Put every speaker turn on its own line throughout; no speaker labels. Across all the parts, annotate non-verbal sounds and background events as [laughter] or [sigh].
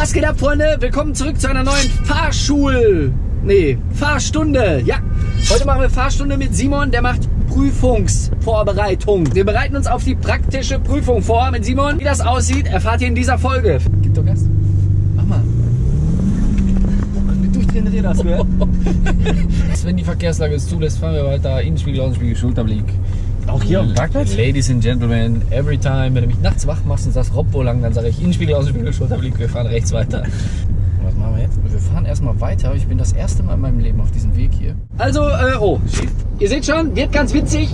Was geht ab, Freunde? Willkommen zurück zu einer neuen Fahrschul... Nee, Fahrstunde. Ja, heute machen wir Fahrstunde mit Simon, der macht Prüfungsvorbereitung. Wir bereiten uns auf die praktische Prüfung vor mit Simon. Wie das aussieht, erfahrt ihr in dieser Folge. Gib doch Gas. Mach mal. Wie durchdrehende Räder hast du, gehört? [laughs]
Wenn die Verkehrslage es zulässt, fahren wir weiter. Innenspiegel, Außenspiegel, Schulterblick.
Auch hier auf dem Parkplatz?
Ladies and Gentlemen, every time, wenn du mich nachts wach machst und sagst Rob, wo lang, dann sage ich Innenspiegel, Außenspiegel, Schulterblick, wir fahren rechts weiter. Was machen wir jetzt? Wir fahren erstmal weiter. Ich bin das erste Mal in meinem Leben auf diesem Weg hier.
Also, äh, oh. Ihr seht schon, wird ganz witzig.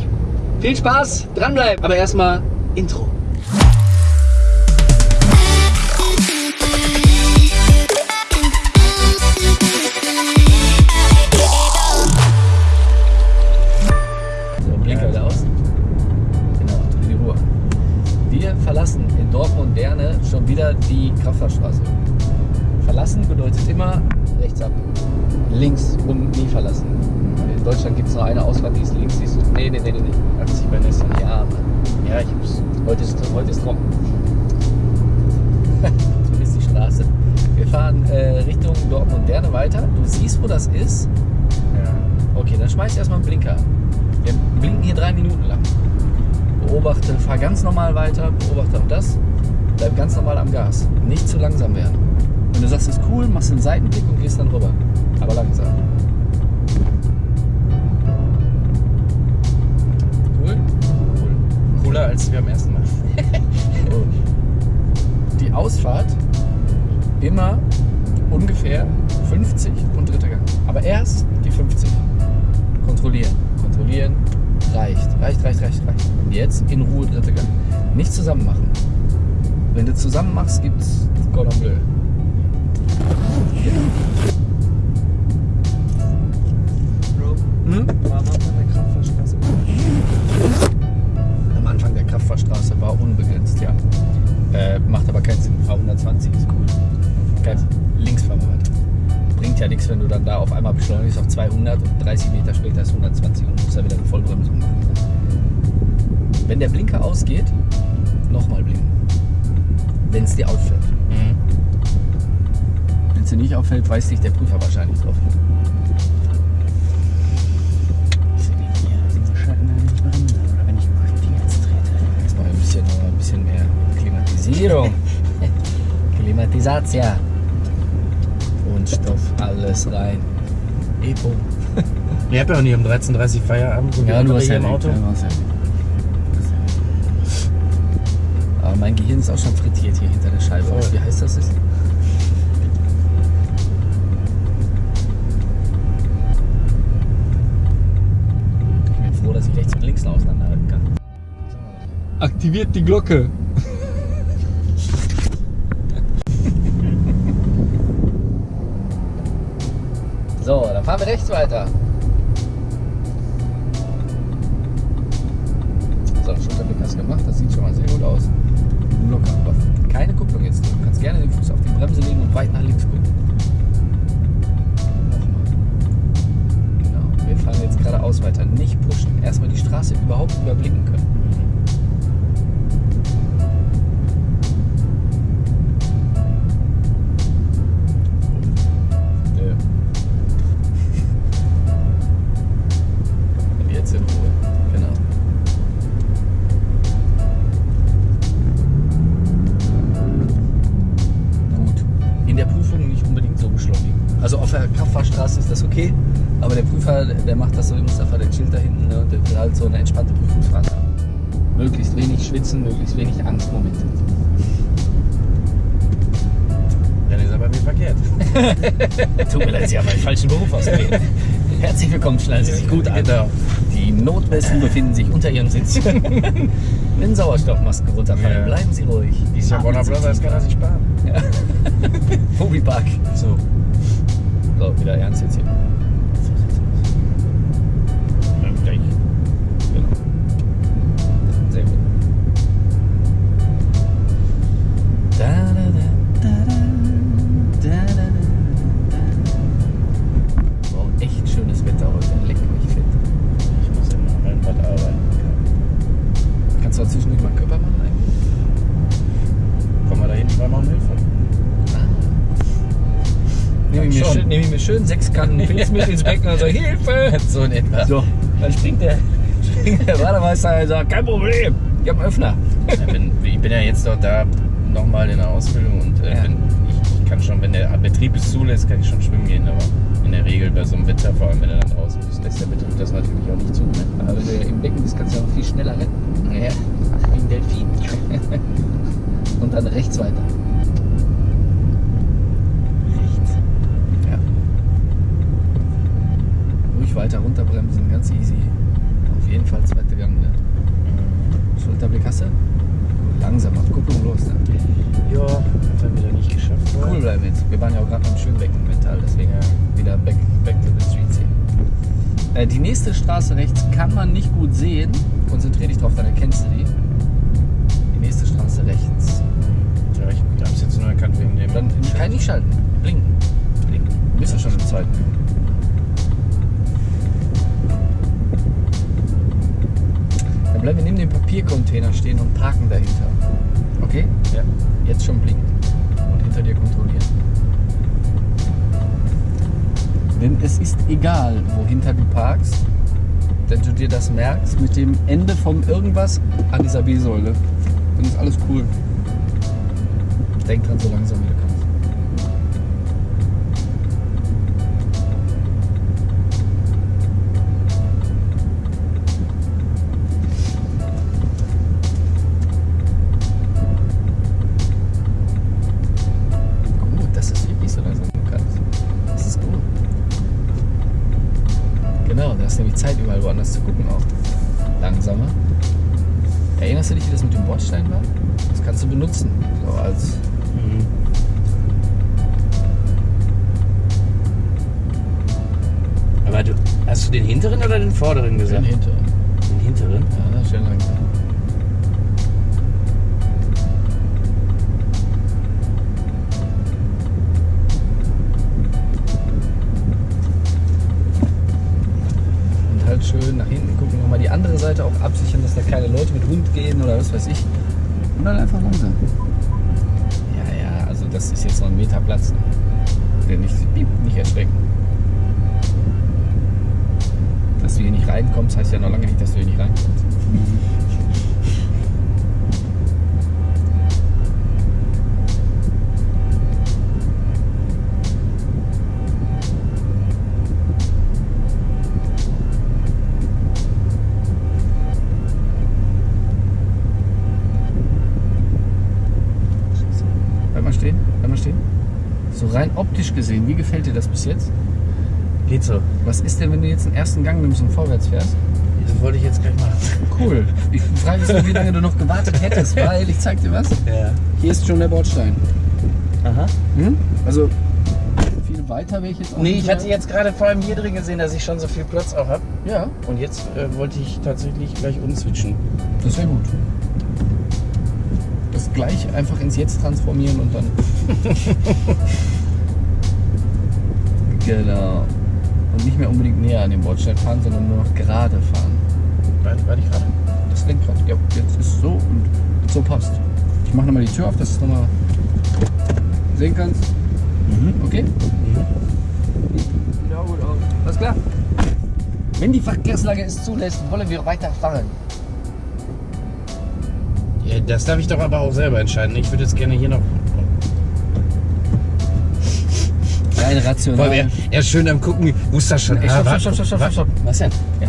Viel Spaß, dranbleiben. Aber erstmal Intro.
Kraftfahrstraße. Verlassen bedeutet immer rechts ab. Links rum nie verlassen. In Deutschland gibt es nur eine Ausfahrt, die ist links. Die ist, nee, nee, nee, nee. nee. Hat sich bei Nissan. Ja, Mann. Ja, ich hab's. Heute ist, heute ist trocken. [laughs] so ist die Straße. Wir fahren äh, Richtung Dortmund-Derne weiter. Du siehst, wo das ist.
Ja.
Okay, dann schmeiß erstmal einen Blinker. Wir blinken hier drei Minuten lang. Beobachte, fahr ganz normal weiter, beobachte auch das. Bleib ganz normal am Gas. Nicht zu langsam werden. Wenn du sagst, es ist cool, machst einen Seitenblick und gehst dann rüber. Aber langsam. Cool?
Cooler als wir am ersten Mal. [laughs]
Die Ausfahrt immer ungefähr 50 und dritter Gang. Aber erst die 50. Kontrollieren, kontrollieren. Reicht, reicht, reicht, reicht, reicht. Und jetzt in Ruhe dritter Gang. Nicht zusammen machen. Wenn du zusammen machst, gibt's Cordon Bleu. Hm? Am Anfang der Kraftfahrstraße war unbegrenzt, ja. Äh, macht aber keinen Sinn. Fahr 120 ist cool. Kein links fahren wir weiter. Bringt ja nichts, wenn du dann da auf einmal beschleunigst auf 200 und 30 Meter später ist 120 und musst da wieder eine Vollbremsung machen. Wenn der Blinker ausgeht, nochmal blinken. Wenn es dir auffällt. Wenn es dir nicht auffällt, weist dich der Prüfer wahrscheinlich drauf hin. Jetzt mal ein bisschen, noch ein bisschen mehr Klimatisierung. [laughs] Klimatisation. Und Stoff, alles rein. Epo.
Ich hab ja auch nie um 13.30 Uhr Feierabend. So
Ja, du hast ja
im Auto.
Auto. Aber mein Gehirn ist auch schon frittiert hier hinter der Scheibe.
Voll.
Wie heiß das ist? Ich bin froh, dass ich rechts und links noch auseinanderhalten kann.
Aktiviert die Glocke.
So, dann fahren wir rechts weiter. Gerne den Fuß auf die Bremse legen und weit nach links gucken. Nochmal. Genau, wir fahren jetzt geradeaus weiter. Nicht pushen. Erstmal die Straße überhaupt überblicken können. Angstmomente.
Dann ist er bei mir verkehrt. [laughs]
Tut mir leid, Sie haben einen falschen Beruf ausgewählt. Herzlich willkommen, schnallen Sie sich gut an.
Genau.
Die Notbesten befinden sich unter Ihrem Sitz. [laughs] Wenn Sauerstoffmasken runterfallen,
Ja.
bleiben Sie ruhig. Atmen Sie
Brothers kann er sich sparen. [laughs]
Ja. Mobipark.
So.
So, wieder ernst jetzt hier. Schön- nehme ich mir schön sechs Kannen Pilz mit ins Becken und sage, Hilfe! [laughs] So in etwa.
So.
Dann springt der, springt [laughs] der Bademeister und sagt, kein Problem, ich habe einen Öffner.
Ja, wenn, ich bin ja jetzt doch da nochmal in der Ausbildung und äh,
Ja.
wenn, ich, ich kann schon, wenn der Betrieb es zulässt, kann ich schon schwimmen gehen, aber in der Regel bei so einem Wetter, vor allem wenn er dann draußen ist, lässt der Betrieb das natürlich auch nicht zu. Ne?
Aber wenn du im Becken bist, kannst du ja auch viel schneller rennen.
Ja, wie ein Delfin. [laughs]
Und dann rechts weiter.
Rechts.
Ja. Weiter runterbremsen, ganz easy. Auf jeden Fall zweite Gang. Ne? Schulterblick hast du? Gut, Langsamer, Kupplung los. Ne?
Ja, hat er wieder nicht geschafft.
Cool bleiben jetzt. Wir waren ja auch gerade beim Schönbecken mental, deswegen wieder back, back to the streets hier. Äh, die nächste Straße rechts kann man nicht gut sehen. Konzentrier dich drauf, dann erkennst du die. Die nächste Straße rechts.
Ja, ich habe es jetzt nur erkannt wegen dem.
Dann kann ich nicht schalten. Blinken. Blinken. Du bist ja schon im zweiten. Bleiben wir neben dem Papiercontainer stehen und parken dahinter. Okay?
Ja.
Jetzt schon blinken und hinter dir kontrollieren. Denn es ist egal, wohinter du parkst, wenn du dir das merkst, mit dem Ende vom irgendwas an dieser B-Säule. Dann ist alles cool. Denk dran, so langsam wie du kannst. Gehen oder was weiß ich. Und dann einfach langsam. Ja, ja, also das ist jetzt noch ein Meter Platz. Ne? Der nicht, piep, nicht erschrecken. Dass du hier nicht reinkommst, heißt ja noch lange nicht, dass du hier nicht reinkommst. Gefällt dir das bis jetzt?
Geht so.
Was ist denn, wenn du jetzt den ersten Gang nimmst und vorwärts fährst?
Das wollte ich jetzt gleich machen.
Cool. Ich frage mich nur, wie lange du noch gewartet hättest, weil ich zeig dir was.
Ja.
Hier ist schon der Bordstein.
Aha.
Hm? Also viel weiter wäre ich jetzt auch
Nee, ich hatte jetzt gerade vor allem hier drin gesehen, dass ich schon so viel Platz auch habe.
Ja,
Und jetzt äh, wollte ich tatsächlich gleich umswitchen.
das wäre gut. Das gleich einfach ins Jetzt transformieren und dann. [laughs] genau. Und nicht mehr unbedingt näher an den Bordstein fahren, sondern nur noch gerade fahren.
Warte, warte ich gerade.
Das Lenkrad. Ja, jetzt ist so und so passt. Ich mache nochmal die Tür auf, dass du es nochmal sehen kannst. Okay? Ja, gut aus. Alles klar? Wenn die Verkehrslage es zulässt, wollen wir weiterfahren.
Ja, das darf ich doch aber auch selber entscheiden. Ich würde jetzt gerne hier noch.
Rein rational.
Weil er, er ist schön am gucken, muss das schon.
Ey, stopp, stopp, stopp, stopp, stopp, stopp.
Was denn?
Ja.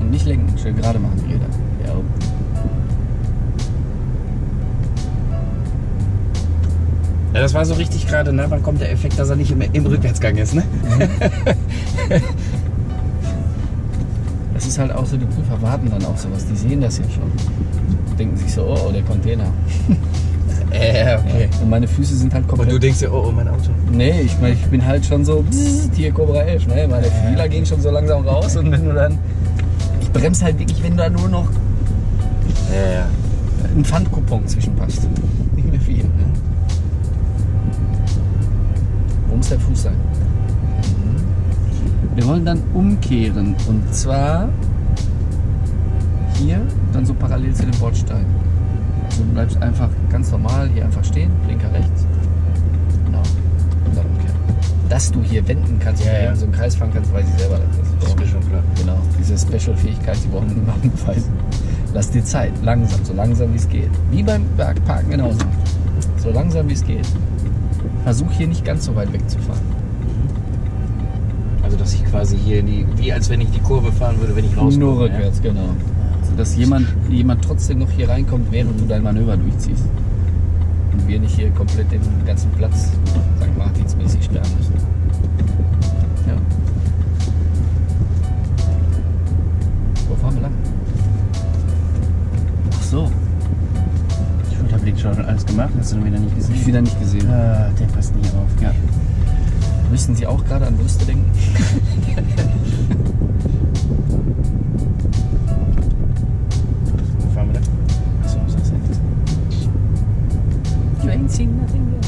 Und nicht lenken, schön gerade machen die Räder. Ja.
Ja, das war so richtig gerade, ne? Wann kommt der Effekt, dass er nicht im, im Rückwärtsgang ist, ne? [laughs]
Das ist halt auch so, die Prüfer warten dann auf sowas. Die sehen das ja schon. Denken sich so, oh, oh der Container.
Äh, okay.
Und meine Füße sind halt komplett.
Und du denkst dir, oh, oh, mein Auto.
Nee, ich meine, ich bin halt schon so, bzzzt, hier Cobra 11, ne? Meine Fühler gehen schon so langsam raus und wenn du dann. Ich bremse halt wirklich, wenn da nur noch
Ja, ja.
ein Pfandcoupon zwischenpasst. Nicht mehr viel. Ne? Wo muss der Fuß sein? Wir wollen dann umkehren und zwar hier, dann so parallel zu dem Bordstein. Du bleibst einfach ganz normal hier einfach stehen, Blinker rechts. dass du hier wenden kannst
Ja,
und
ja.
so einen Kreis fahren kannst, weiß ich selber. Das
ist mir schon klar.
Genau, diese Special-Fähigkeit, die brauchen niemanden beweisen. Lass dir Zeit, langsam, so langsam wie es geht. Wie beim Bergparken genauso. So langsam wie es geht. Versuch hier nicht ganz so weit wegzufahren.
Also, dass ich quasi hier in die, wie als wenn ich die Kurve fahren würde, wenn ich rauskomme.
Nur rückwärts, genau. Sodass jemand, jemand trotzdem noch hier reinkommt, während du dein Manöver durchziehst. Und wir nicht hier komplett den ganzen Platz St. Martinsmäßig sperren müssen. Ja. Wo fahren wir lang?
Ach so. Schulterblick schon alles gemacht, hast du wieder nicht
Hab ich
gesehen?
wieder nicht gesehen.
Ah, der passt nicht auf. Ja.
Müssen Sie auch gerade an Brüste denken? [laughs] ain't seen nothing yet.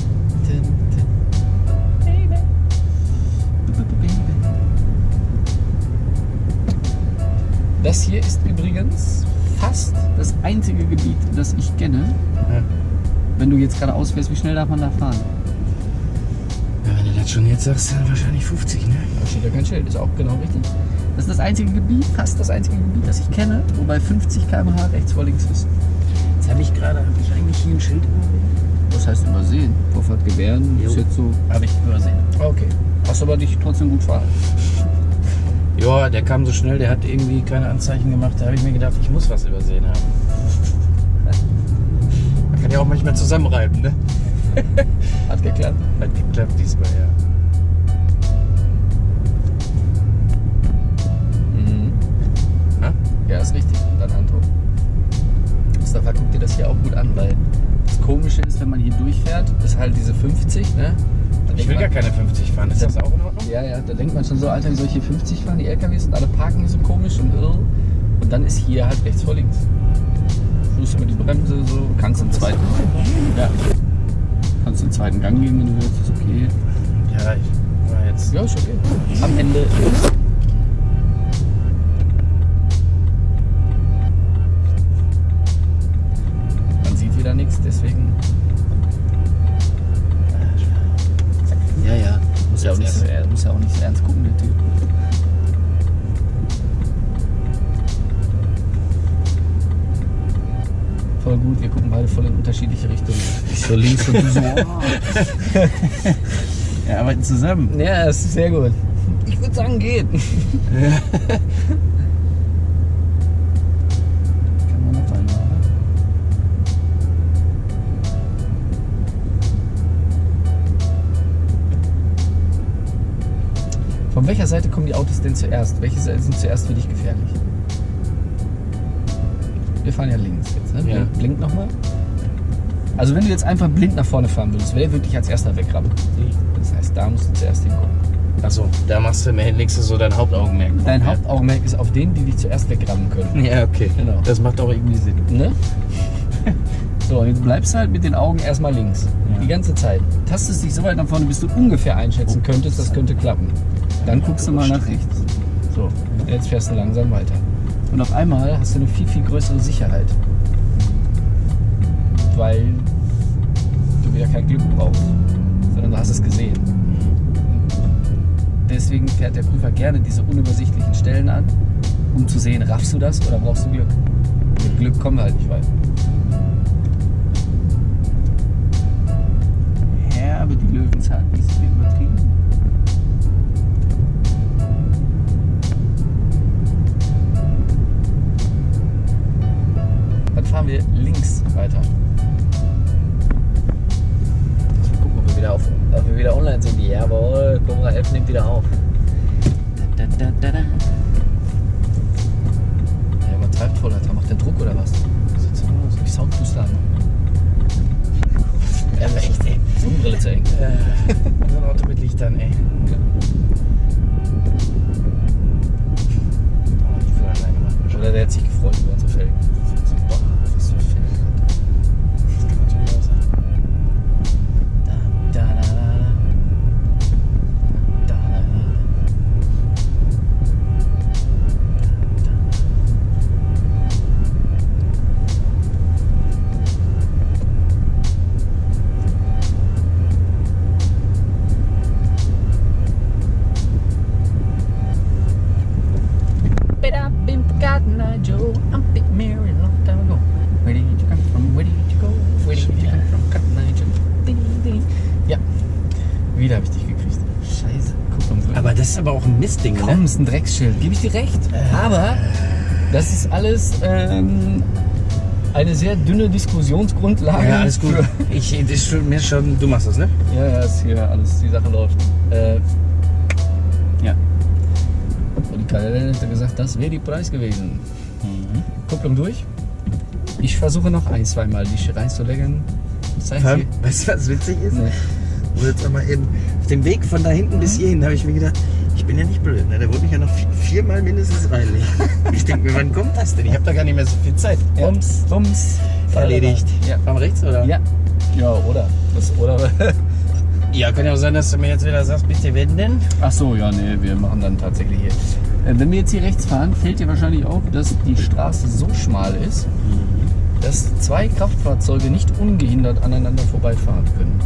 Das hier ist übrigens fast das einzige Gebiet, das ich kenne.
Ja.
Wenn du jetzt gerade ausfährst, wie schnell darf man da fahren?
Ja, wenn du das schon jetzt sagst, dann wahrscheinlich 50, ne?
Da steht ja kein Schild, ist auch genau richtig. Das ist das einzige Gebiet, fast das einzige Gebiet, das ich kenne, wobei 50 km/h rechts vor links ist.
Jetzt habe ich gerade, habe ich eigentlich hier ein Schild?
Was heißt übersehen? Vorfahrt gewähren ist
Jo.
jetzt so.
Habe ich übersehen.
Okay. Hast aber dich trotzdem gut fahren. [laughs]
Ja, der kam so schnell, der hat irgendwie keine Anzeichen gemacht. Da habe ich mir gedacht, ich muss was übersehen haben. [laughs] Man kann ja auch manchmal zusammenreiben, ne? [laughs]
Hat geklappt.
Hat geklappt diesmal, ja.
Mhm. Ja, ist richtig. Und dann Handtuch. Mustafa, guck dir das hier auch gut an, weil Komische ist, wenn man hier durchfährt, ist halt diese 50, ne?
Ich will
man-
gar keine 50 fahren. Ist das auch in Ordnung?
Ja, ja, da denkt man schon so, Alter, wie soll ich hier 50 fahren? Die LKWs und alle parken hier so komisch und irr. Und dann ist hier halt rechts vor links. Fuß über die Bremse, so. Kannst im zweiten. Ja. Kannst im zweiten Gang gehen, wenn du willst, ist okay.
Ja, ich war jetzt.
Ja, ist okay. Am Ende. Deswegen. Ja, ja. Muss ja auch nicht so, muss ja auch nicht so ernst gucken, der Typ. Voll gut, wir gucken beide voll in unterschiedliche Richtungen. Ich so links und du so. [laughs]
Wir arbeiten zusammen.
Ja, es ist sehr gut. Ich würde sagen, geht. Kann [laughs] [laughs] Von welcher Seite kommen die Autos denn zuerst? Welche Seite sind zuerst für dich gefährlich? Wir fahren ja links jetzt, ne?
Ja.
Blink, blink nochmal. Also wenn du jetzt einfach blind nach vorne fahren würdest, wer würde dich als erster wegrammen? Das heißt, da musst du zuerst hingucken.
Achso, da machst du legst du so dein Hauptaugenmerk.
Dein
ja.
Hauptaugenmerk ist auf denen, die dich zuerst wegrammen können.
Ja, okay.
Genau.
Das macht auch irgendwie Sinn.
Ne? So, und jetzt bleibst du halt mit den Augen erstmal links.
Ja.
Die ganze Zeit. Tastest dich so weit nach vorne, bis du ungefähr einschätzen könntest, das könnte klappen. Dann guckst du mal nach rechts. So, jetzt fährst du langsam weiter. Und auf einmal hast du eine viel, viel größere Sicherheit. Weil du wieder kein Glück brauchst, sondern du hast es gesehen. Deswegen fährt der Prüfer gerne diese unübersichtlichen Stellen an, um zu sehen, raffst du das oder brauchst du Glück. Mit Glück kommen wir halt nicht weit. Ja, aber die Löwenzahl die ist hier übertrieben. Dann fahren wir links weiter. Mal gucken, ob wir wieder, auf, ob wir wieder online sind. Jawohl, Cobra 11 nimmt wieder auf. Da, da, da,
ein Mistding,
Komm,
ne?
ist ein Drecksschild. Gebe ich dir recht. Aber das ist alles ähm, eine sehr dünne Diskussionsgrundlage.
Ja, alles gut. Ich, das ist schon, mir schon, du machst das, ne?
ja, ja, ist hier alles, die Sache läuft. Äh, ja. Und die Kalle hat gesagt, das wäre die Preis gewesen. Kupplung durch. Ich versuche noch ein, zweimal die reinzulegen. Das [laughs]
Weißt du, was witzig ist?
Nee.
Wo jetzt mal eben auf dem Weg von da hinten bis hierhin habe ich mir gedacht, ich bin ja nicht blöd, ne? Der wollte mich ja noch vi- viermal mindestens reinlegen. Ich denke mir, wann kommt das denn? Ich habe da gar nicht mehr so viel Zeit.
Ja.
Bums,
Bums.
erledigt.
Ja.
Wir rechts oder?
Ja. Ja, oder? Das, oder? [laughs]
Ja, kann ja auch sein, dass du mir jetzt wieder sagst, bitte wenden.
Ach so, ja, nee, wir machen dann tatsächlich hier. Äh, Wenn wir jetzt hier rechts fahren, fällt dir wahrscheinlich auf, dass die Straße so schmal ist, dass zwei Kraftfahrzeuge nicht ungehindert aneinander vorbeifahren können.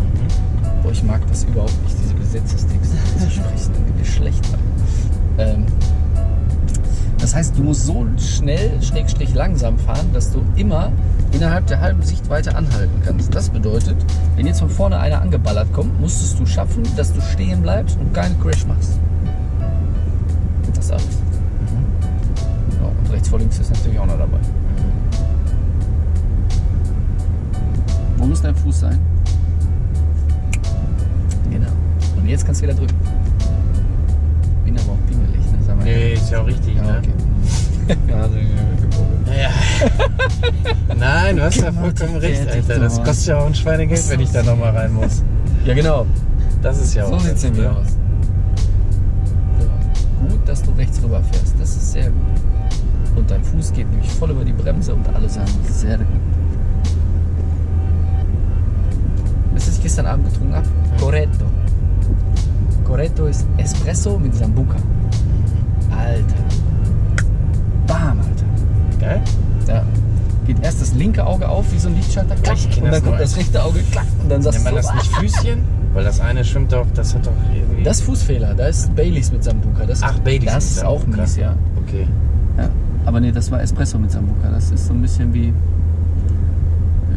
Boah, ich mag das überhaupt nicht, diese Gesetzestexte [laughs] zu sprechen. Schlecht. Ähm, das heißt, du musst so schnell, schrägstrich langsam fahren, dass du immer innerhalb der halben Sichtweite anhalten kannst. Das bedeutet, wenn jetzt von vorne einer angeballert kommt, musstest du schaffen, dass du stehen bleibst und keinen Crash machst. Das ist alles. Ja, und rechts vor links ist natürlich auch noch dabei. Wo muss dein Fuß sein? Jetzt kannst du wieder drücken. Bin aber auch pingelig, ne? Sag mal.
Nee, ist ja auch richtig,
Ja,
ne?
okay. [laughs] ja, also,
Ja. [laughs] Nein, du hast ja vollkommen recht, Alter. Das kostet ja auch ein Schweinegeld, wenn ich da nochmal rein muss.
ja, genau.
Das ist ja auch.
So sieht es
das,
nämlich
ne?
aus. So. Gut, dass du rechts rüber fährst. Das ist sehr gut. Und dein Fuß geht nämlich voll über die Bremse und alle sagen sehr gut. Weißt du, was ich gestern Abend getrunken habe? Corretto. Corretto ist Espresso mit Sambuca. Alter. Bam, Alter.
Geil?
Ja. Geht erst das linke Auge auf wie so ein Lichtschalter, klack,
Ich
und dann kommt das rechte Auge, klack, und dann sagst
Nennt man
du so,
das nicht Füßchen? Weil das eine schwimmt doch, das hat doch irgendwie.
Das ist Fußfehler, da ist Baileys mit Sambuca. Das,
Ach, Baileys
Das ist auch mies, ja.
Okay.
ja. Aber nee, das war Espresso mit Sambuca. Das ist so ein bisschen wie.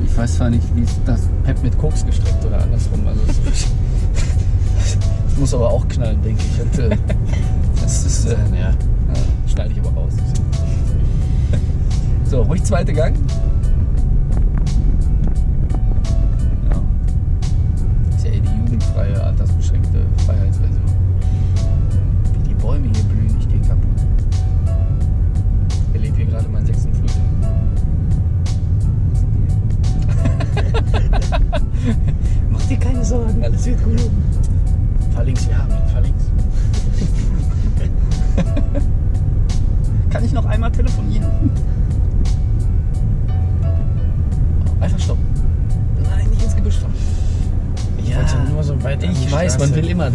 Ich weiß zwar nicht, wie das Pep mit Koks gestreckt oder andersrum. Also [laughs] muss aber auch knallen, denke ich. Und, äh, [laughs] das ist. Äh,
Ja.
schneide ich aber raus. So, ruhig zweite Gang.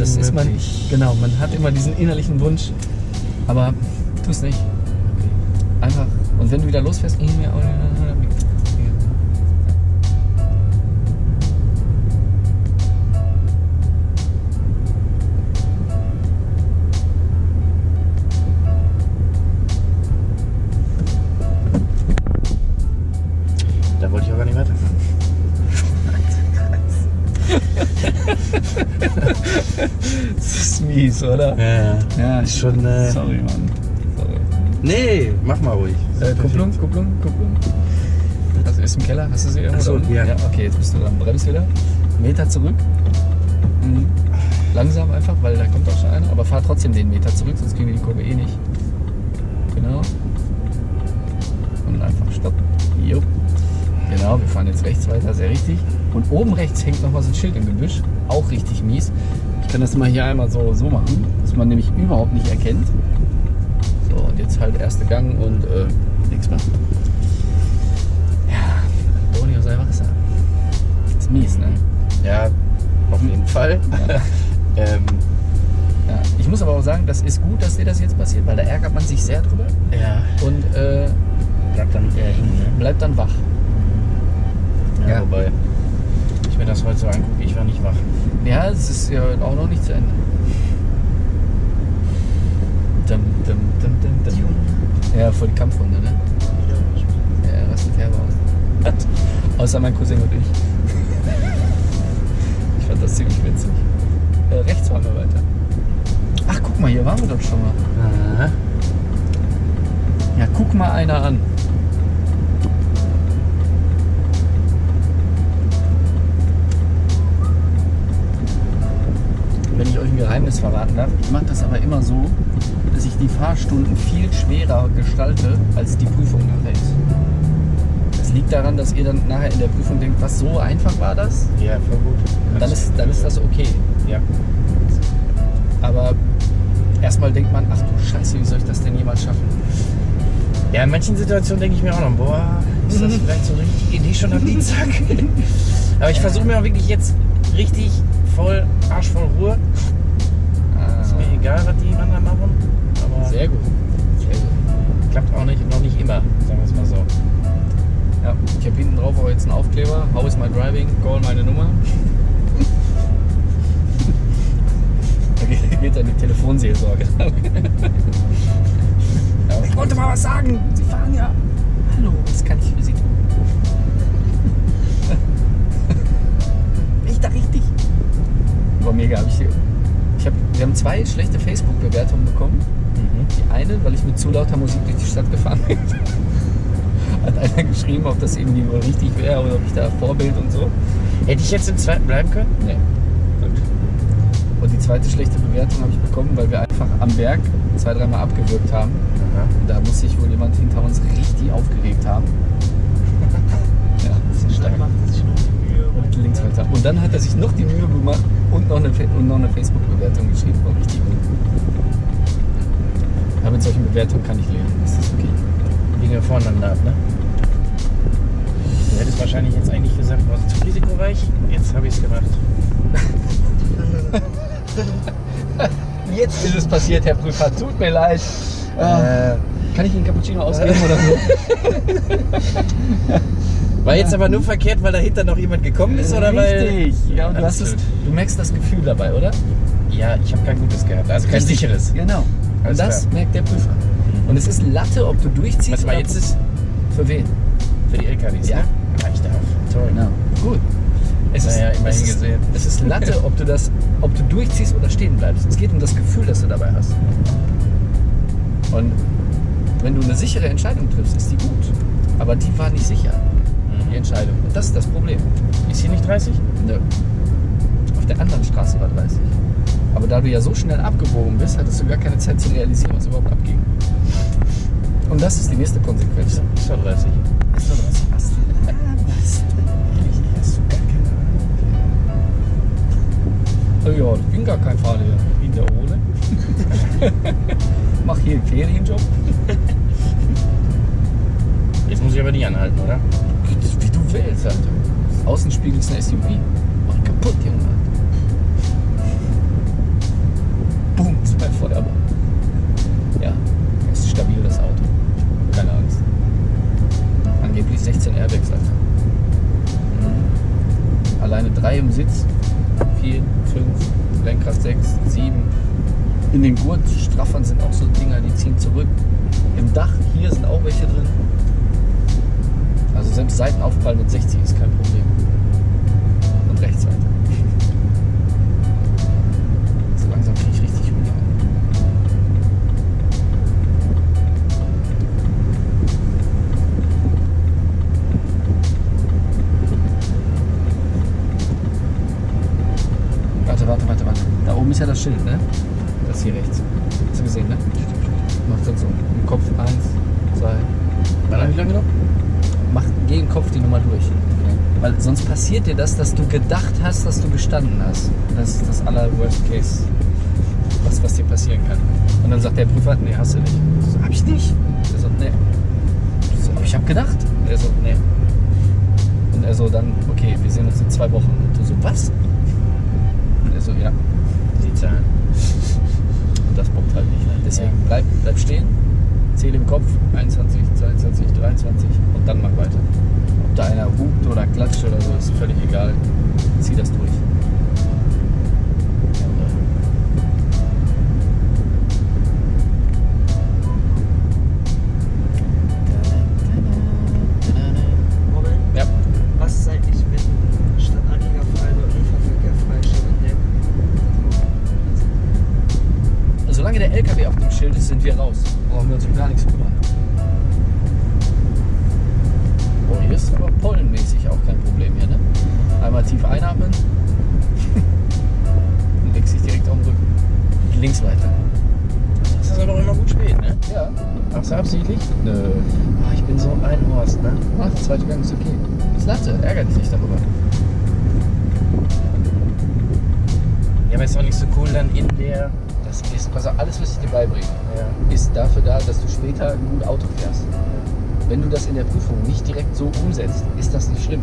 Das ist man. Genau, man hat immer diesen innerlichen Wunsch. Aber tu es nicht. Einfach. Und wenn du wieder losfährst, mies, oder?
Ja.
Ja,
Ist schon. Äh,
Sorry, Mann. Sorry.
Nee, mach mal ruhig.
Äh, Kupplung, Kupplung, Kupplung. Also ist im Keller, hast du sie irgendwo?
Ach so,
da unten?
ja.
Okay, jetzt bist du dran. Brems wieder. Meter zurück. Mhm. Langsam einfach, weil da kommt auch schon einer. Aber fahr trotzdem den Meter zurück, sonst kriegen wir die Kurve eh nicht. Genau. Und einfach stopp. Jo. Genau, wir fahren jetzt rechts weiter, sehr richtig. Und oben rechts hängt noch mal so ein Schild im Gebüsch. Auch richtig mies. Ich kann das mal hier einmal so, so machen, dass man nämlich überhaupt nicht erkennt. So, und jetzt halt erste Gang und äh, nichts mehr. Ja, Boni aus Wasser. Ist mies, ne?
Ja, auf jeden Fall. [laughs] ähm,
Ja. Ich muss aber auch sagen, das ist gut, dass dir das jetzt passiert, weil da ärgert man sich sehr drüber
ja,
und äh,
bleibt dann eher hängen, ne?
bleibt dann wach.
Ja,
Ja.
wobei, ich mir das heute so angucke, ich war nicht wach.
Ja, es ist ja auch noch nicht zu Ende. Dum, dum, dum, dum, dum. Ja, voll die Kampfrunde, ne? Ja, rastet herbe aus. Was? Außer mein Cousin und ich. [laughs] Ich fand das ziemlich witzig. Äh, waren wir doch schon mal.
Aha.
Ja, guck mal einer an. Geheimnis verraten darf, ich mache das aber immer so, dass ich die Fahrstunden viel schwerer gestalte, als die Prüfung nachher ist. Das liegt daran, dass ihr dann nachher in der Prüfung denkt, was so einfach war das?
Ja, voll gut.
Dann ist, dann ist das okay.
Ja.
Aber erstmal denkt man, ach du Scheiße, wie soll ich das denn jemals schaffen?
Ja, in manchen Situationen denke ich mir auch noch, boah, ist das [laughs] vielleicht so eine richtige Idee schon am Dienstag? [laughs] Aber ich versuche mir auch wirklich jetzt richtig voll, arschvoll Ruhe. Egal, was die anderen machen. Aber
Sehr gut. Sehr gut.
klappt auch nicht, noch nicht immer, sagen wir es mal so.
Ja, ich habe hinten drauf auch jetzt einen Aufkleber. How is my driving? Call meine Nummer. [laughs] Da geht- geht dann die Telefonseelsorge. [laughs] ich wollte mal was sagen. Sie fahren ja. Hallo, was kann ich für Sie tun? Bin ich da richtig? War mega. Hab ich, wir haben zwei schlechte Facebook-Bewertungen bekommen. Die eine, weil ich mit zu lauter Musik durch die Stadt gefahren bin. [laughs] Hat einer geschrieben, ob das irgendwie wohl richtig wäre oder ob ich da Vorbild und so.
Hätte ich jetzt im zweiten bleiben können?
Nee. Und die zweite schlechte Bewertung habe ich bekommen, weil wir einfach am Berg zwei, dreimal abgewürgt haben.
Aha.
Und da muss sich wohl jemand hinter uns richtig aufgeregt haben. [laughs] ja, das ist stark.
Dann macht sich noch die Mühe.
Und links weiter. Und dann hat er sich noch die Mühe gemacht und noch eine, und noch eine Facebook-Bewertung geschrieben. War richtig gut. Aber mit solchen Bewertungen kann ich leben. Ist das okay?
Dinge voneinander ab, ne? Du hättest wahrscheinlich jetzt eigentlich gesagt, war es zu risikoreich. Jetzt habe ich es gemacht. [laughs]
Jetzt ist es passiert, Herr Prüfer. Tut mir leid. Äh, kann ich Ihnen Cappuccino ausgeben oder so? [laughs]
War jetzt aber nur verkehrt, weil dahinter noch jemand gekommen ist, oder weil.
Richtig. Ja, und du, hast du merkst das Gefühl dabei, oder?
Ja, ich habe kein gutes gehabt. Also kein
Richtig.
sicheres.
Genau. Und
Alles
das
klar.
merkt der Prüfer. Und es ist Latte, ob du durchziehst.
Was mal jetzt ist
Für wen?
für die LKWs,
Ja.
ne? Ah, ich darf. Toll.
Genau. Gut. Es
Naja, immerhin
es ist,
gesehen.
Es ist Latte, [laughs] ob du das, ob du durchziehst oder stehen bleibst. Es geht um das Gefühl, das du dabei hast. Und wenn du eine sichere Entscheidung triffst, ist die gut. Aber die war nicht sicher, die. Entscheidung. Und das ist das Problem.
Ist hier nicht 30?
Nö. Auf der anderen Straße war 30. Aber da du ja so schnell abgebogen bist, hattest du gar keine Zeit zu realisieren, was überhaupt abging. Und das ist die nächste Konsequenz.
Ist doch 30.
Ist doch was. Was? Was?
Ehrlich, hast du gar keine Ahnung.
Oh ja, ich bin gar kein Fahrlehrer. Ich bin der Ole. [laughs] Mach hier einen Ferienjob.
Jetzt muss ich aber nicht anhalten, oder?
Willst, Alter. Außenspiegel ist ein SUV. Mach kaputt, Junge. Boom, zwei Feuerball. Ja, ist stabil das Auto. Keine Angst. Angeblich 16 Airbags, Alter. Mhm. Alleine drei im Sitz. Vier, fünf, Lenkrad sechs, sieben. In den Gurtstraffern sind auch so Dinger, die ziehen zurück. Im Dach hier sind auch welche drin. Also selbst Seitenaufprall mit 60 ist kein Problem. Und rechts weiter. So langsam kriege ich richtig Hunger. Warte, warte, warte, warte. Da oben ist ja das Schild, ne? Das hier rechts. Hast du gesehen, ne? Macht dann so. Im Kopf eins, zwei,
Warte, wie lange noch?
Mach geh im Kopf die Nummer durch. Weil sonst passiert dir das, dass du gedacht hast, dass du gestanden hast. Das ist das aller Worst Case, was, was dir passieren kann. Und dann sagt der Prüfer, nee, hast du nicht. Ich so, hab ich nicht. Er so, nee. Ich so, aber ich hab gedacht. Er so, nee. Und er so, dann, okay, wir sehen uns in zwei Wochen. Und du so, was? Und er so, ja.
Die Zahlen.
Und das bockt halt nicht. Ne? Deswegen
Ja.
bleib, bleib stehen, zähl im Kopf 21, 22, 23 und dann mach weiter. Ob da einer hupt oder klatscht oder so, ist völlig egal. Zieh das durch. Dafür da, dass du später gut Auto fährst. Wenn du das in der Prüfung nicht direkt so umsetzt, ist das nicht schlimm.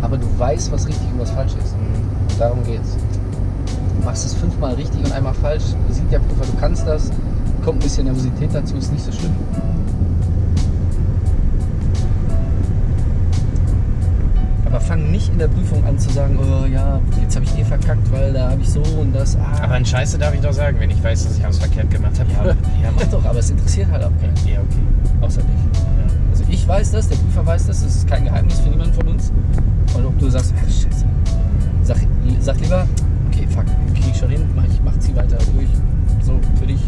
Aber du weißt, was richtig und was falsch ist. Darum geht's. Du machst es fünfmal richtig und einmal falsch, sieht der Prüfer, du kannst das, kommt ein bisschen Nervosität dazu, ist nicht so schlimm. Aber fang nicht in der Prüfung an zu sagen, oh ja, jetzt habe ich eh verkackt, weil da habe ich so und das. Ah.
Aber ein Scheiße darf ich doch sagen, wenn ich weiß, dass ich alles verkehrt gemacht habe.
ja, ja, mach doch, aber es interessiert halt auch keinen.
Ja, okay.
Außer dich.
Ja.
Also ich weiß das, der Prüfer weiß das, das ist kein Geheimnis für niemanden von uns. Und ob du sagst, ach, scheiße, sag, sag lieber, okay, fuck, krieg ich schon hin, mach, ich mach, zieh weiter durch. So, für dich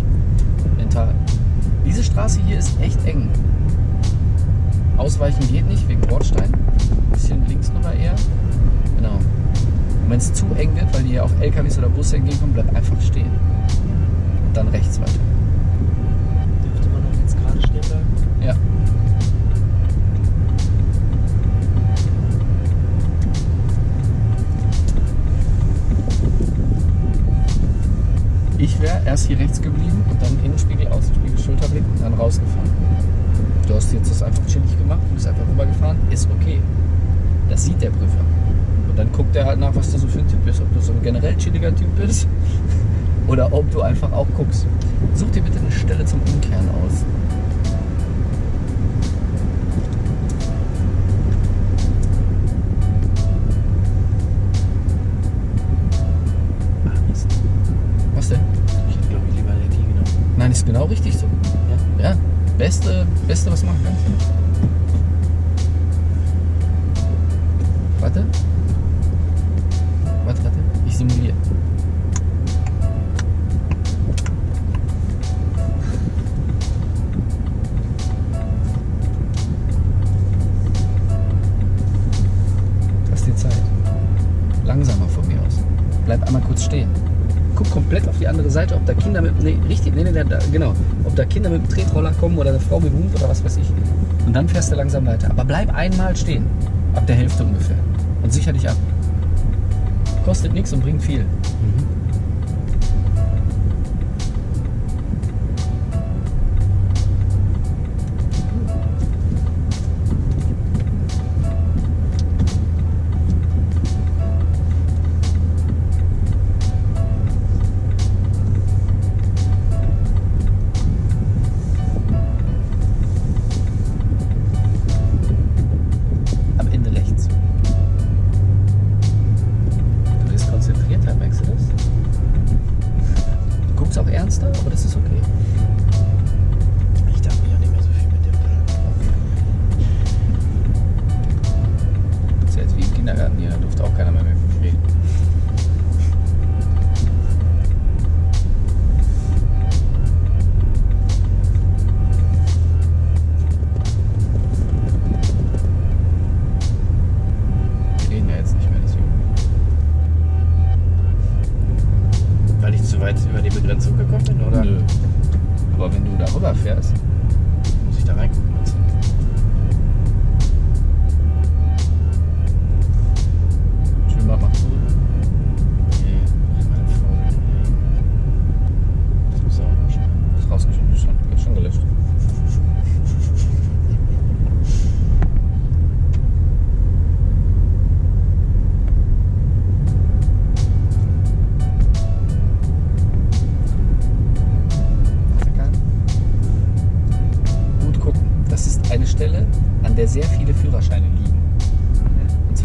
mental. Diese Straße hier ist echt eng. Ausweichen geht nicht, wegen Bordstein. Bisschen links rüber eher. Genau. Und wenn es zu eng wird, weil hier auch LKWs oder Busse entgegenkommen, bleib einfach stehen. Und dann rechts weiter.
Dürfte man auch jetzt gerade stehen bleiben?
Ja. Ich wäre erst hier rechts geblieben und dann Innenspiegel, Außenspiegel, Schulterblick und dann rausgefahren. Du hast jetzt das einfach chillig gemacht, du bist einfach rübergefahren, ist okay. Das sieht der Prüfer. Und dann guckt er halt nach, was du so für ein Typ bist. Ob du so ein generell chilliger Typ bist [laughs] oder ob du einfach auch guckst. Such dir bitte eine Stelle zum Umkehren aus. Was denn?
Ich hätte, glaube ich, lieber die genommen.
Nein, ist genau richtig so.
Ja?
Ja, beste, beste, was du machen kannst. Warte. Warte, warte. Ich simuliere. Lass dir Zeit. Langsamer von mir aus. Bleib einmal kurz stehen. Guck komplett auf die andere Seite, ob da Kinder mit. Nee, richtig, nee, nee, da, genau. Ob da Kinder mit dem Tretroller kommen oder eine Frau mit dem Hund oder was weiß ich. Und dann fährst du langsam weiter. Aber bleib einmal stehen. Ab der Hälfte ungefähr. Und sicher dich ab. Kostet nichts und bringt viel. Am Du guckst auch ernster, aber das ist okay.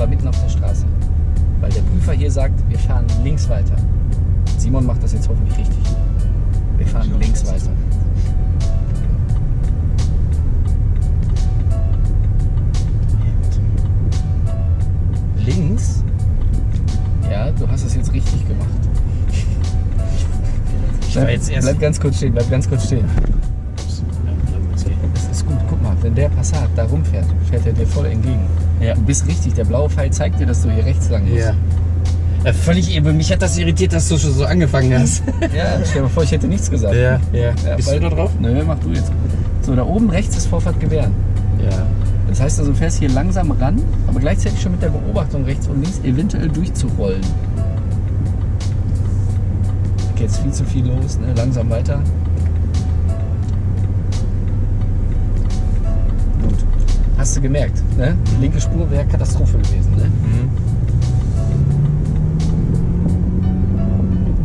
Zwar mitten auf der Straße. Weil der Prüfer hier sagt, wir fahren links weiter. Simon macht das jetzt hoffentlich richtig. Wir fahren
hoffe,
links
das ist
weiter. Links? Ja, du hast es jetzt richtig gemacht.
Ich war jetzt erst.
bleib ganz kurz stehen, bleib ganz kurz stehen. wenn der Passat da rumfährt, fährt er dir voll entgegen.
Ja.
Du bist richtig, der blaue Pfeil zeigt dir, dass du hier rechts lang musst.
Ja. Äh, völlig eben. Mich hat das irritiert, dass du schon so angefangen hast. [laughs]
Ja, stell dir mal vor, ich hätte nichts gesagt.
ja.
Ja,
Bist
weil-
du da drauf?
Nö, mach du jetzt. So, da oben rechts ist Vorfahrt gewähren.
Ja.
Das heißt also, du fährst hier langsam ran, aber gleichzeitig schon mit der Beobachtung rechts und links eventuell durchzurollen. Okay, jetzt viel zu viel los, ne? langsam weiter. Hast du gemerkt, ne? Die linke Spur wäre Katastrophe gewesen, ne?
Mhm.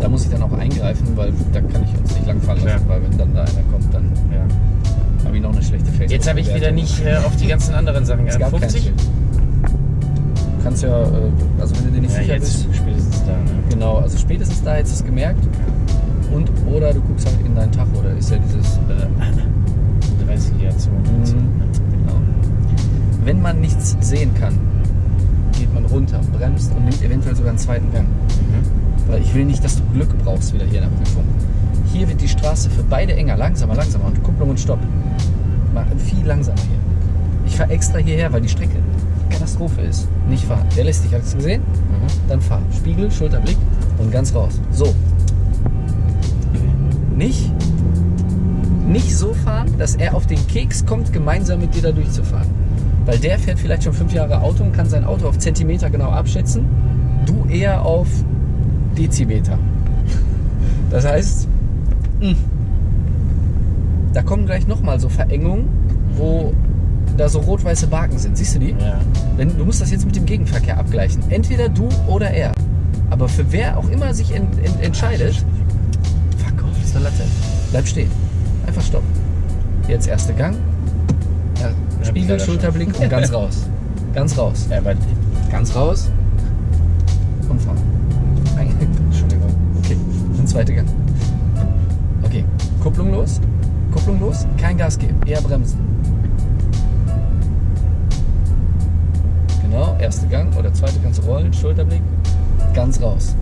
Da muss ich dann auch eingreifen, weil da kann ich uns nicht langfahren lassen,
Ja.
weil wenn dann da einer kommt, dann
ja.
habe ich noch eine schlechte Facebook.
Jetzt habe ich wieder nicht äh, auf die ganzen anderen Sachen
Es gab
geachtet. 50?
kein Schild. Du kannst ja, äh, also wenn du dir nicht
Ja,
sicher
jetzt
bist,
spätestens da. Ne?
genau, also spätestens da hättest du es gemerkt. Und oder du guckst halt in deinen Tacho, oder ist ja dieses. Äh, [laughs]
30 Jahre zu.
genau. Wenn man nichts sehen kann, geht man runter, bremst und nimmt eventuell sogar einen zweiten Gang.
Mhm.
Weil ich will nicht, dass du Glück brauchst wieder hier in der Prüfung. Hier wird die Straße für beide enger, langsamer, langsamer und Kupplung und Stopp. Mal viel langsamer hier. Ich fahre extra hierher, weil die Strecke Katastrophe ist. Nicht fahren. Der lässt dich, hast du es gesehen?
Mhm.
Dann fahr. Spiegel, Schulterblick und ganz raus. So. Nicht, nicht so fahren, dass er auf den Keks kommt, gemeinsam mit dir da durchzufahren. Weil der fährt vielleicht schon fünf Jahre Auto und kann sein Auto auf Zentimeter genau abschätzen. Du eher auf Dezimeter. Das heißt, mh, da kommen gleich nochmal so Verengungen, wo da so rot-weiße Baken sind. Siehst du die?
Ja.
Wenn, du musst das jetzt mit dem Gegenverkehr abgleichen. Entweder du oder er. Aber für wer auch immer sich ent, ent, entscheidet, fuck off, ist eine Latte. Bleib stehen. Einfach stopp. Jetzt erster Gang. Ja, Spiegel, Schulterblick und ganz raus. Ganz raus.
Ja, aber
Ganz raus. Und fahren. Entschuldigung. Okay. Und zweiter Gang. Okay. Kupplung los. Kupplung los. Kein Gas geben. Eher bremsen. Genau. Erster Gang oder zweiter du rollen. Schulterblick. Ganz raus.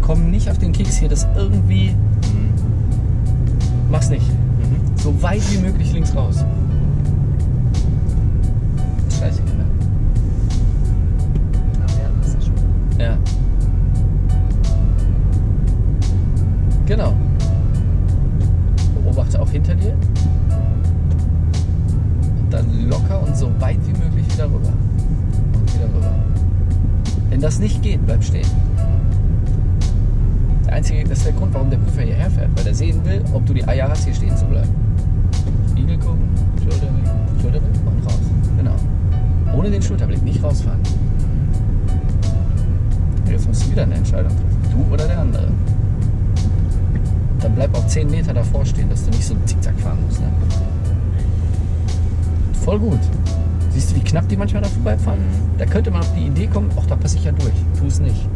Komm nicht auf den Keks hier, das irgendwie. Mach's nicht.
Mhm.
So weit wie möglich links raus. 10 Meter davor stehen, dass du nicht so zickzack fahren musst. Ne? Voll gut. Siehst du, wie knapp die manchmal da vorbeifahren? Da könnte man auf die Idee kommen, ach, da passe ich ja durch. Tu es nicht.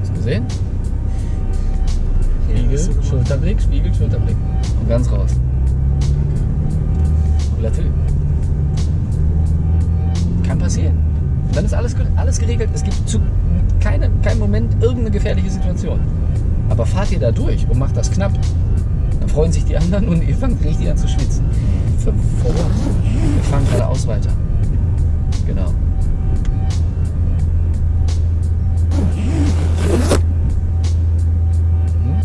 Hast du gesehen? Spiegel,
gemacht.
Schulterblick, Spiegel, Schulterblick. Und ganz raus. Latte. Kann passieren. Und dann ist alles, alles geregelt. Es gibt zu keine, keinem Moment irgendeine gefährliche Situation. Aber fahrt ihr da durch und macht das knapp, dann freuen sich die anderen und ihr fangt richtig an zu schwitzen. What? Wir fahren geradeaus weiter. Genau. Mhm.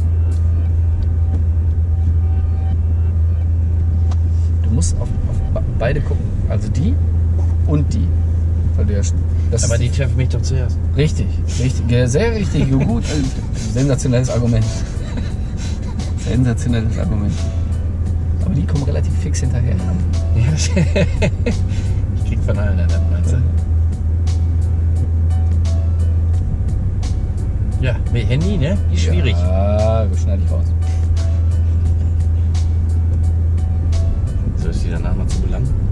Du musst auf, auf be- beide gucken. Also die. Ja, das
Aber die treffen mich doch zuerst.
Richtig, richtig, sehr richtig, gut. äh, Sensationelles Argument. Sensationelles Argument. Aber die kommen relativ fix hinterher.
Ja, [laughs] ich krieg von allen einen, meinst du? Ja, mit Handy, ne? Ist schwierig.
Ja, schneide ich raus.
So ist die danach mal zu belangen.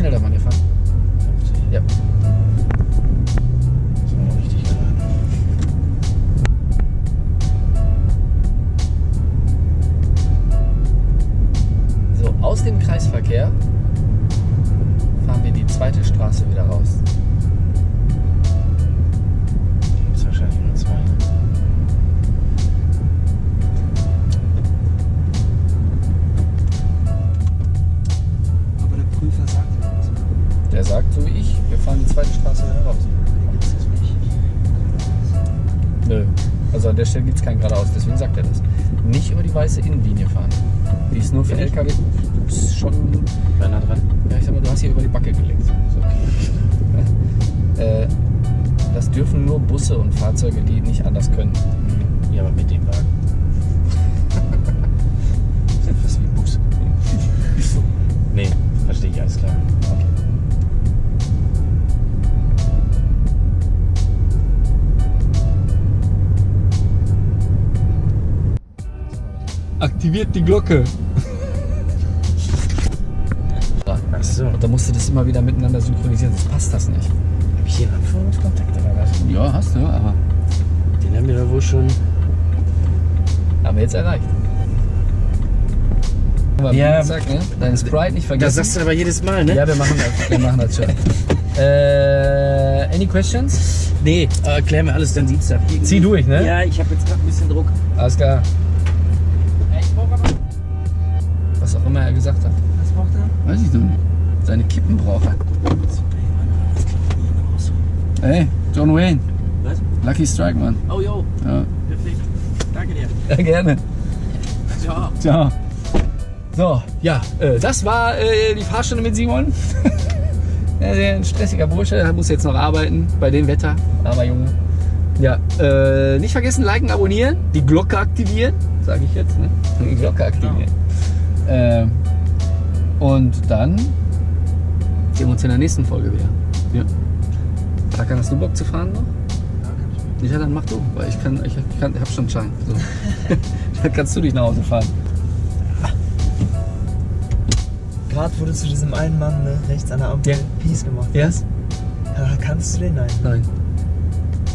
Schnell darf man hier fahren?
50.
Ja. So, aus dem Kreisverkehr fahren wir die zweite Straße wieder raus. gesagt, so wie ich, wir fahren die zweite Straße wieder raus. Nö. Also an der Stelle gibt es kein geradeaus, deswegen sagt er das. Nicht über die weiße Innenlinie fahren. Die ist nur für
Bin
LKW ich? schon.
Kleiner dran.
Ja, ich sag mal, du hast hier über die Backe gelegt. Okay. [laughs] äh, das dürfen nur Busse und Fahrzeuge, die nicht anders können. Hm.
Ja, aber mit dem Wagen. [laughs]
das ist wie ein Bus. [laughs]
nee, verstehe ich, alles klar.
Aktiviert die Glocke.
Ach so.
Und da musst du das immer wieder miteinander synchronisieren, sonst passt das nicht.
Hab ich hier einen Anführungskontakt oder was?
Ja, hast du, aber
Den haben wir da wohl schon.
haben wir jetzt erreicht. Aber
Ja.
gesagt, ne? Deinen Sprite nicht
Das
vergessen.
sagst du aber jedes Mal, ne?
Ja, wir machen das, wir machen das schon. [laughs] äh, any questions?
Nee, äh, erklär mir alles dann Dienstag. Irgendwie-
Zieh durch, ne?
Ja, ich habe jetzt gerade ein bisschen Druck.
Alles klar. Immer er gesagt hat.
Was braucht er?
Weiß ich noch nicht. Seine Kippen braucht er. Hey, John Wayne.
Was?
Lucky Strike, Mann.
Oh, jo,
Ja,
perfekt. Danke dir.
ja gerne.
Ciao.
Ciao. So, ja, äh, das war äh, die Fahrstunde mit Simon. [laughs] ja, sehr ein stressiger Bursche, er muss jetzt noch arbeiten bei dem Wetter. Aber Junge. Ja, äh, nicht vergessen, liken, abonnieren, die Glocke aktivieren, sage ich jetzt, ne? Die Glocke aktivieren. Ähm, und dann sehen wir uns in der nächsten Folge wieder. Ja. Takan, hast du Bock zu fahren noch? Ja, dann mach du, weil ich kann, ich, ich kann, ich hab schon einen Schein. So. [laughs] [laughs] dann kannst du dich nach Hause fahren.
Gerade wurde zu diesem einen Mann ne, rechts an der Ampel
Ja.
Peace gemacht.
Yes?
Ja, kannst du den? Nein.
Nein.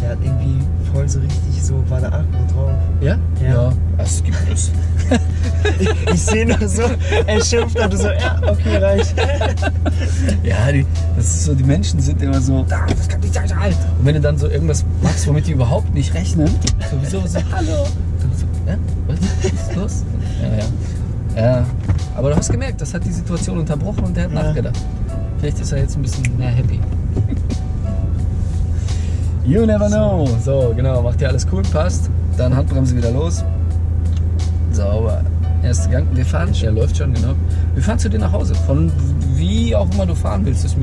Der hat irgendwie voll so richtig so, war der Akku drauf.
Ja?
Ja.
Es gibt es. [laughs]
Ich sehe nur so, er schimpft und du so, ja, okay, reicht. [laughs]
Ja, die, das ist so, die Menschen sind immer so, "Ah, das kann nicht sein. Und wenn du dann so irgendwas machst, womit die überhaupt nicht rechnen, sowieso so, hallo. Dann so, ja, was ist los? Ja, ja. Ja, aber du hast gemerkt, das hat die Situation unterbrochen und der hat
Ja.
nachgedacht. Vielleicht ist er jetzt ein bisschen mehr happy. You never know. So, genau, macht dir alles cool, passt. Dann Handbremse wieder los. Sauber. Erster Gang. Wir fahren, der läuft schon, genau. Wir fahren zu dir nach Hause. Von wie auch immer du fahren willst, ist